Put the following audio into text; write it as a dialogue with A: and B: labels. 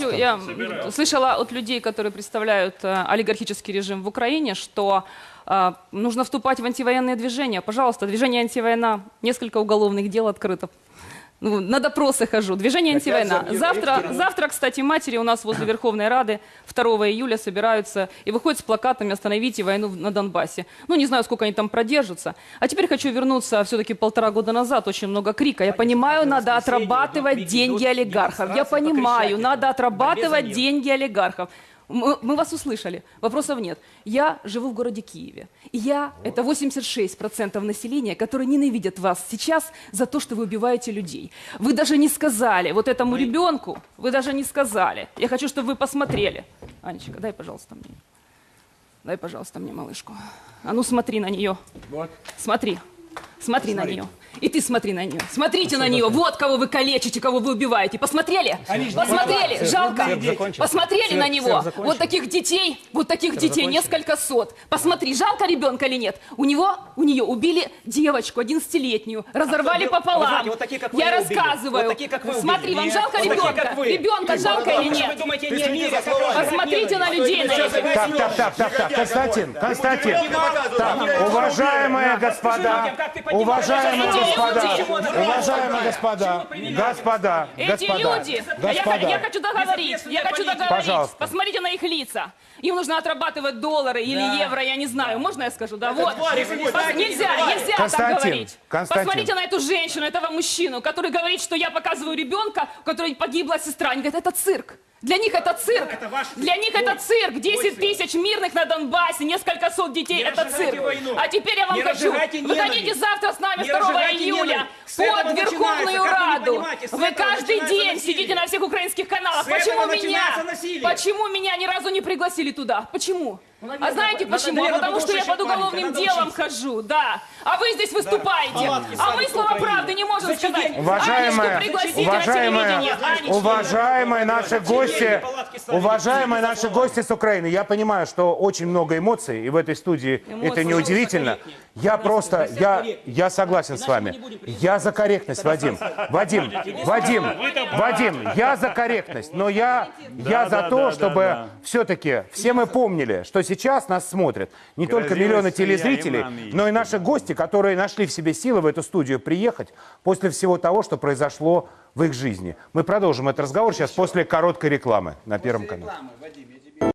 A: Я слышала от людей, которые представляют э, олигархический режим в Украине, что э, нужно вступать в антивоенные движения. Пожалуйста, движение антивойна, несколько уголовных дел открыто. Ну, на допросы хожу. Движение антивойна.
B: за-
A: Завтра, завтра, кстати, матери у нас возле Верховной Рады 2 июля собираются и выходят с плакатами «Остановите войну на Донбассе». Ну, не знаю, сколько они там продержатся. А теперь хочу вернуться все-таки полтора года назад. Очень много крика. Я понимаю, надо отрабатывать деньги олигархов. Я понимаю, надо отрабатывать деньги олигархов. Мы, мы вас услышали, вопросов нет. Я живу в городе Киеве. И я, это 86% населения, которые ненавидят вас сейчас за то, что вы убиваете людей. Вы даже не сказали вот этому ребенку, вы даже не сказали. Я хочу, чтобы вы посмотрели. Анечка, дай, пожалуйста, мне. Дай, пожалуйста, мне малышку. А ну смотри на нее.
B: Вот.
A: Смотри. Смотри на нее. И ты смотри на нее. Смотрите на нее. Вот кого вы калечите, кого вы убиваете. Посмотрели? Посмотрели? Жалко. Посмотрели на него. Вот таких детей, вот таких детей несколько сот. Посмотри, жалко ребенка или нет? У него, у нее убили девочку 11-летнюю, разорвали
B: вы-
A: пополам.
B: вы знаете, вот такие, как вы,
A: Я рассказываю.
B: Вот такие, как вы
A: Смотри, вам
B: Нет,
A: жалко
B: вот такие,
A: ребенка?
B: как вы.
A: Ребенка жалко или нет? Посмотрите на людей.
C: Так, так, так, так, так, Константин, Константин, так, уважаемые господа, уважаемые
A: Эти
C: господа, уважаемые господа, господа,
A: Эти
C: господа,
A: люди, я, я
C: господа,
A: хочу договорить, я хочу договорить.
C: Пожалуйста.
A: Посмотрите на их лица. Им нужно отрабатывать доллары или евро, я не знаю. Можно я скажу? Да, вот. Пос- Нельзя,
B: не
A: нельзя так
C: Константин,
A: говорить.
C: Константин.
A: Посмотрите на эту женщину, этого мужчину, который говорит, что я показываю ребенка, у которой погибла сестра. Они говорят, это цирк. Для них это цирк. Для них это цирк. 10 тысяч мирных на Донбассе, несколько сот детей.
B: Не
A: Это цирк.
B: войну.
A: А теперь я вам
B: Не
A: хочу. Выходите завтра с нами
B: Не
A: 2
B: разжигайте
A: июля под Верховную
B: вы
A: Раду. Вы
B: этого
A: каждый день
B: насилие.
A: сидите на всех украинских каналах.
B: С
A: Почему меня? Почему меня ни разу не пригласили туда? Почему? А знаете почему?
B: наверное,
A: Потому
B: потому
A: что я под уголовным делом хожу, да. А вы здесь выступаете. А мы слова правды не можем
B: Зачем
A: сказать.
B: деньги?
C: Уважаемые, уважаемые, уважаемые наши гости, уважаемые наши гости с Украины, я понимаю, что очень много эмоций, и в этой студии это неудивительно. Я просто, я, я согласен с вами. Я за корректность, Вадим. Вадим, Вадим, Вадим, я за корректность, но я, я за то, чтобы все-таки все мы помнили, что сейчас нас смотрят не только миллионы телезрителей, но и наши гости, которые нашли в себе силы в эту студию приехать после всего того, что произошло в их жизни. Мы продолжим этот разговор сейчас после короткой рекламы на Первом канале.